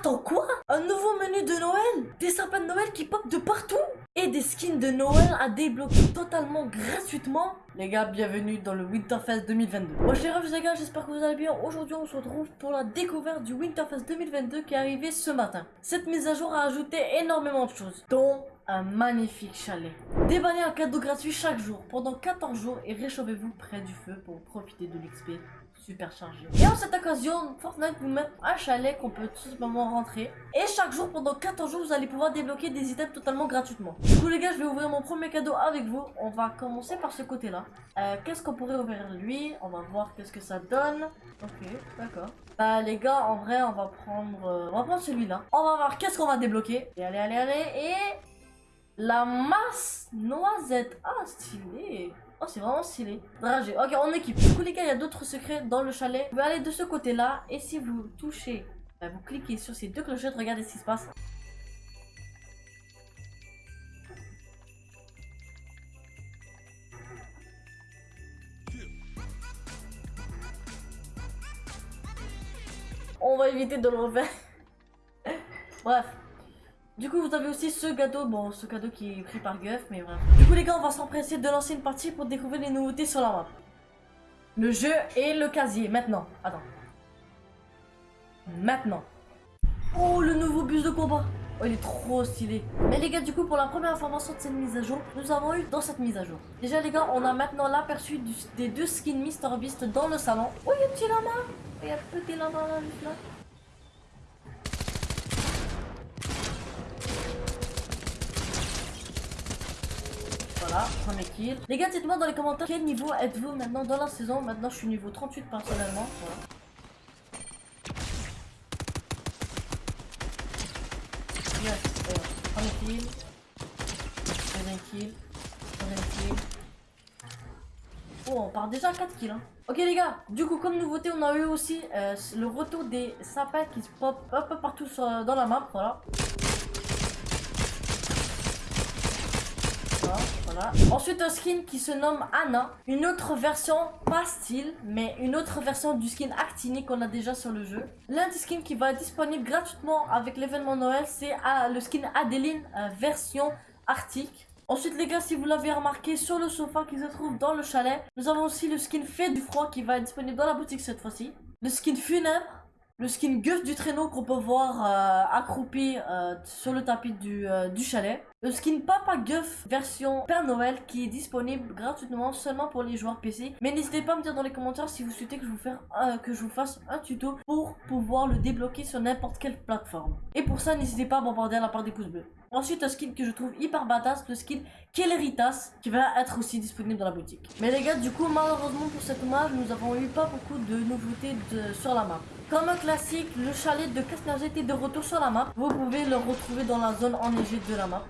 Attends, quoi? Un nouveau menu de Noël? Des sapins de Noël qui pop de partout? Et des skins de Noël à débloquer totalement gratuitement? Les gars, bienvenue dans le Winterfest 2022. Moi, les refs, les gars, j'espère que vous allez bien. Aujourd'hui, on se retrouve pour la découverte du Winterfest 2022 qui est arrivé ce matin. Cette mise à jour a ajouté énormément de choses, dont un magnifique chalet. Déballez un cadeau gratuit chaque jour pendant 14 jours et réchauffez-vous près du feu pour profiter de l'XP super chargé. Et en cette occasion, Fortnite vous met un chalet qu'on peut tout simplement rentrer. Et chaque jour, pendant 14 jours, vous allez pouvoir débloquer des items totalement gratuitement. Du coup les gars, je vais ouvrir mon premier cadeau avec vous. On va commencer par ce côté-là. Euh, qu'est-ce qu'on pourrait ouvrir lui? On va voir qu'est-ce que ça donne. Ok, d'accord. Bah les gars, en vrai, on va prendre, euh, on va prendre celui-là. On va voir qu'est-ce qu'on va débloquer. Et allez, allez, allez. Et la masse noisette. Ah, stylé. Oh, c'est vraiment stylé. Dragé. Ok, on équipe. Du coup, les gars, il y a d'autres secrets dans le chalet. Vous aller de ce côté-là. Et si vous touchez, bah, vous cliquez sur ces deux clochettes, regardez ce qui se passe. On va éviter de le refaire. Bref. Du coup, vous avez aussi ce cadeau, bon, ce cadeau qui est pris par Guff, mais voilà. Du coup, les gars, on va s'empresser de lancer une partie pour découvrir les nouveautés sur la map. Le jeu et le casier, maintenant. Attends. Maintenant. Oh, le nouveau bus de combat. Oh, il est trop stylé. Mais les gars, du coup, pour la première information de cette mise à jour, nous avons eu dans cette mise à jour. Déjà, les gars, on a maintenant l'aperçu des deux skins Mr Beast dans le salon. Oh, il y a un petit lama. Il y a un petit lama là. Voilà. Les gars, dites-moi dans les commentaires quel niveau êtes-vous maintenant dans la saison. Maintenant, je suis niveau 38 personnellement. Voilà. Yes, euh, premier kill. Kill. Oh, on part déjà à 4 kills. Hein. Ok les gars, du coup comme nouveauté on a eu aussi euh, le retour des sapins qui se pop un peu partout dans la map, voilà. Ensuite, un skin qui se nomme Anna. Une autre version, pas style, mais une autre version du skin Actini qu'on a déjà sur le jeu. L'un des skins qui va être disponible gratuitement avec l'événement Noël, c'est ah, le skin Adeline euh, version Arctique. Ensuite les gars, si vous l'avez remarqué sur le sofa qui se trouve dans le chalet, nous avons aussi le skin Fait du froid qui va être disponible dans la boutique cette fois-ci. Le skin Funèbre, le skin Guff du traîneau qu'on peut voir euh, accroupi euh, sur le tapis du, du chalet. Le skin Papa Guff version Père Noël qui est disponible gratuitement seulement pour les joueurs PC. Mais n'hésitez pas à me dire dans les commentaires si vous souhaitez que je vous, que je vous fasse un tuto pour pouvoir le débloquer sur n'importe quelle plateforme. Et pour ça, n'hésitez pas à bombarder à la part des pouces bleus. Ensuite, un skin que je trouve hyper badass, le skin Kelleritas, qui va être aussi disponible dans la boutique. Mais les gars, du coup, malheureusement pour cette map, nous avons eu pas beaucoup de nouveautés sur la map. Comme un classique, le chalet de Casnerget est de retour sur la map. Vous pouvez le retrouver dans la zone enneigée de la map.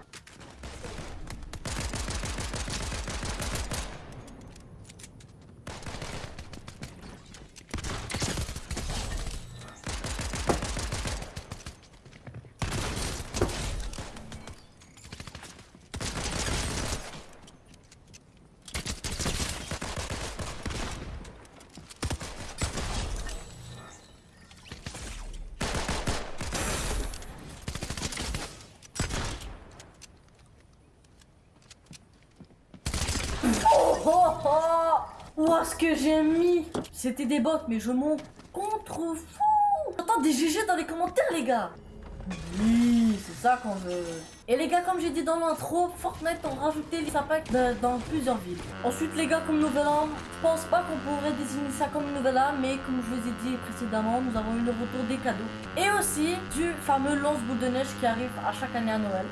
Oh oh ce que j'ai mis C'était des bots, mais je m'en contrefous Attends, des GG dans les commentaires, les gars Oui, c'est ça qu'on veut Et les gars, comme j'ai dit dans l'intro, Fortnite ont rajouté les sapins dans plusieurs villes. Ensuite, les gars, comme nouvel an, je pense pas qu'on pourrait désigner ça comme nouvel an, mais comme je vous ai dit précédemment, nous avons eu le retour des cadeaux. Et aussi, du fameux lance-boule de neige qui arrive à chaque année à Noël.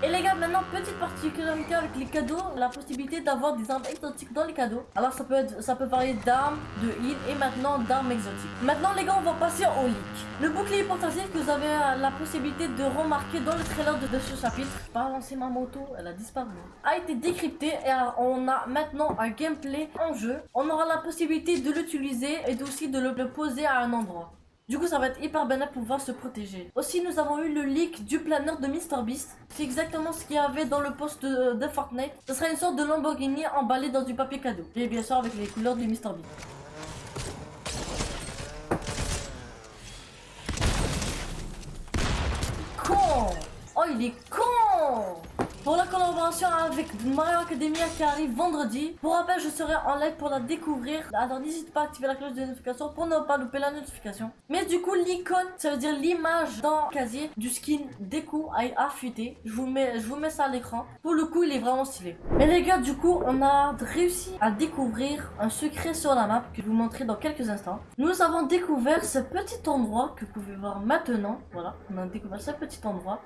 Et les gars, maintenant, petite particularité avec les cadeaux, la possibilité d'avoir des armes exotiques dans les cadeaux. Alors ça peut être, ça peut varier d'armes, de heal et maintenant d'armes exotiques. Maintenant les gars, on va passer au leak. Le bouclier portatif que vous avez la possibilité de remarquer dans le trailer de, ce chapitre, pas lancer ma moto, elle a disparu, a été décrypté et on a maintenant un gameplay en jeu. On aura la possibilité de l'utiliser et aussi de le poser à un endroit. Du coup, ça va être hyper bien pour pouvoir se protéger. Aussi, nous avons eu le leak du planeur de MrBeast. C'est exactement ce qu'il y avait dans le post de, de Fortnite. Ce sera une sorte de Lamborghini emballé dans du papier cadeau. Et bien sûr avec les couleurs du MrBeast. Con Oh, il est con pour la collaboration avec Mario Academia qui arrive vendredi. Pour rappel, je serai en live pour la découvrir. Alors n'hésite pas à activer la cloche de notification pour ne pas louper la notification. Mais du coup, l'icône, ça veut dire l'image dans le casier du skin Deku a affûté. Je vous mets, je vous mets ça à l'écran. Pour le coup, il est vraiment stylé. Mais les gars, du coup, on a réussi à découvrir un secret sur la map que je vous montrer dans quelques instants. Nous avons découvert ce petit endroit que vous pouvez voir maintenant. Voilà, on a découvert ce petit endroit.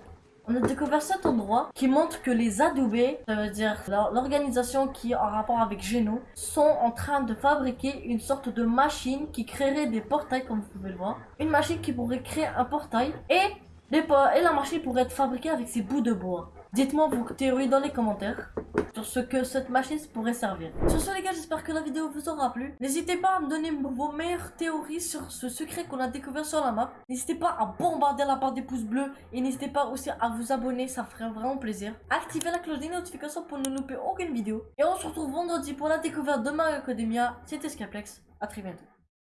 On a découvert cet endroit qui montre que les adoubés, ça veut dire l'organisation qui est en rapport avec Geno, sont en train de fabriquer une sorte de machine qui créerait des portails comme vous pouvez le voir. Une machine qui pourrait créer un portail et, et la machine pourrait être fabriquée avec ces bouts de bois. Dites-moi vos théories dans les commentaires sur ce que cette machine pourrait servir. Sur ce les gars, j'espère que la vidéo vous aura plu. N'hésitez pas à me donner vos meilleures théories sur ce secret qu'on a découvert sur la map. N'hésitez pas à bombarder la barre des pouces bleus et n'hésitez pas aussi à vous abonner, ça ferait vraiment plaisir. Activez la cloche des notifications pour ne louper aucune vidéo. Et on se retrouve vendredi pour la découverte de Mario Academia. C'était Skaplex, à très bientôt.